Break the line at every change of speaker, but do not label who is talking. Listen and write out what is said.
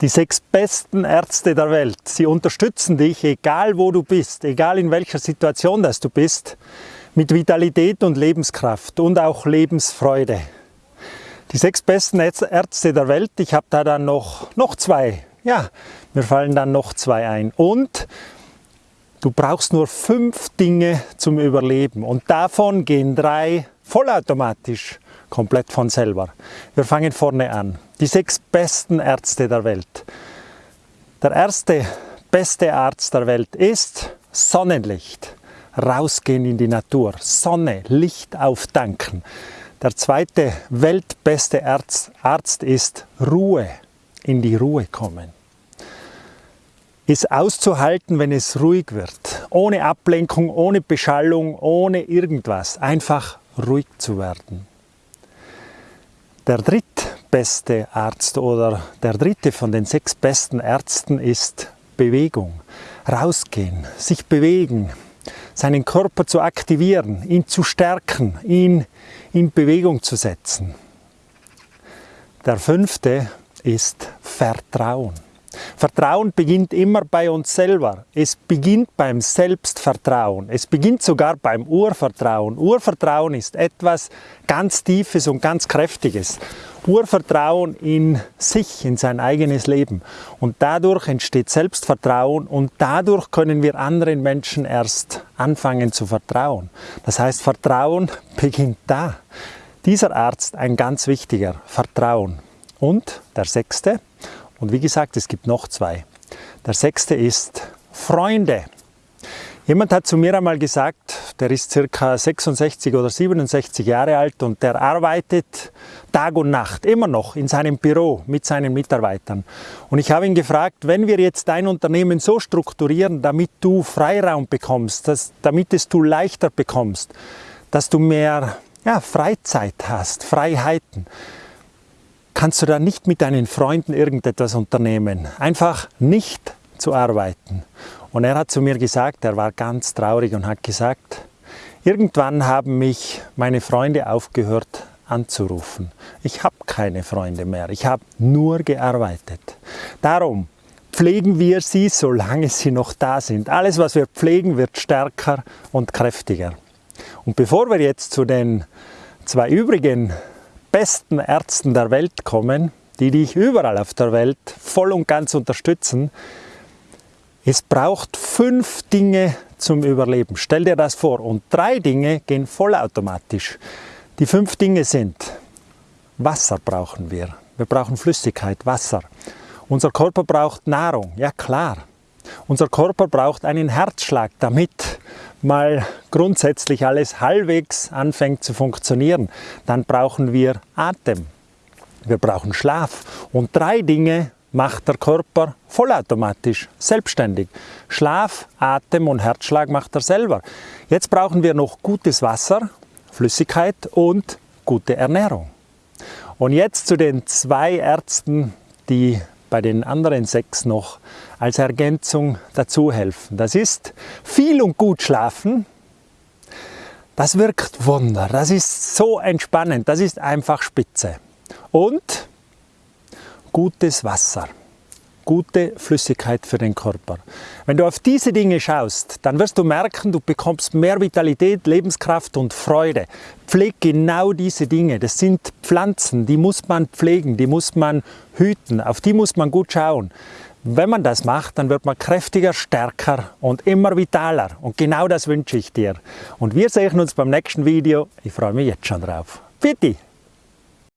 Die sechs besten Ärzte der Welt, sie unterstützen dich, egal wo du bist, egal in welcher Situation das du bist, mit Vitalität und Lebenskraft und auch Lebensfreude. Die sechs besten Ärzte der Welt, ich habe da dann noch, noch zwei, ja, mir fallen dann noch zwei ein. Und du brauchst nur fünf Dinge zum Überleben und davon gehen drei vollautomatisch komplett von selber. Wir fangen vorne an. Die sechs besten Ärzte der Welt. Der erste beste Arzt der Welt ist Sonnenlicht. Rausgehen in die Natur, Sonne, Licht auftanken. Der zweite weltbeste Arzt, Arzt ist Ruhe, in die Ruhe kommen. Ist auszuhalten, wenn es ruhig wird. Ohne Ablenkung, ohne Beschallung, ohne irgendwas. Einfach ruhig zu werden. Der drittbeste Arzt oder der dritte von den sechs besten Ärzten ist Bewegung. Rausgehen, sich bewegen, seinen Körper zu aktivieren, ihn zu stärken, ihn in Bewegung zu setzen. Der fünfte ist Vertrauen. Vertrauen beginnt immer bei uns selber. Es beginnt beim Selbstvertrauen. Es beginnt sogar beim Urvertrauen. Urvertrauen ist etwas ganz Tiefes und ganz Kräftiges. Urvertrauen in sich, in sein eigenes Leben. Und dadurch entsteht Selbstvertrauen und dadurch können wir anderen Menschen erst anfangen zu vertrauen. Das heißt, Vertrauen beginnt da. Dieser Arzt ein ganz wichtiger, Vertrauen. Und der sechste, und wie gesagt, es gibt noch zwei. Der sechste ist Freunde. Jemand hat zu mir einmal gesagt, der ist circa 66 oder 67 Jahre alt und der arbeitet Tag und Nacht immer noch in seinem Büro mit seinen Mitarbeitern. Und ich habe ihn gefragt, wenn wir jetzt dein Unternehmen so strukturieren, damit du Freiraum bekommst, dass, damit es du leichter bekommst, dass du mehr ja, Freizeit hast, Freiheiten, kannst du da nicht mit deinen Freunden irgendetwas unternehmen. Einfach nicht zu arbeiten. Und er hat zu mir gesagt, er war ganz traurig und hat gesagt, irgendwann haben mich meine Freunde aufgehört anzurufen. Ich habe keine Freunde mehr, ich habe nur gearbeitet. Darum pflegen wir sie, solange sie noch da sind. Alles, was wir pflegen, wird stärker und kräftiger. Und bevor wir jetzt zu den zwei übrigen besten Ärzten der Welt kommen, die dich überall auf der Welt voll und ganz unterstützen. Es braucht fünf Dinge zum Überleben. Stell dir das vor. Und drei Dinge gehen vollautomatisch. Die fünf Dinge sind, Wasser brauchen wir. Wir brauchen Flüssigkeit, Wasser. Unser Körper braucht Nahrung, ja klar. Unser Körper braucht einen Herzschlag, damit mal grundsätzlich alles halbwegs anfängt zu funktionieren, dann brauchen wir Atem. Wir brauchen Schlaf. Und drei Dinge macht der Körper vollautomatisch, selbstständig. Schlaf, Atem und Herzschlag macht er selber. Jetzt brauchen wir noch gutes Wasser, Flüssigkeit und gute Ernährung. Und jetzt zu den zwei Ärzten, die bei den anderen sechs noch als Ergänzung dazu helfen. Das ist viel und gut schlafen. Das wirkt Wunder. Das ist so entspannend. Das ist einfach spitze. Und gutes Wasser gute Flüssigkeit für den Körper. Wenn du auf diese Dinge schaust, dann wirst du merken, du bekommst mehr Vitalität, Lebenskraft und Freude. Pfleg genau diese Dinge. Das sind Pflanzen, die muss man pflegen, die muss man hüten, auf die muss man gut schauen. Wenn man das macht, dann wird man kräftiger, stärker und immer vitaler. Und genau das wünsche ich dir. Und wir sehen uns beim nächsten Video. Ich freue mich jetzt schon drauf. Bitte!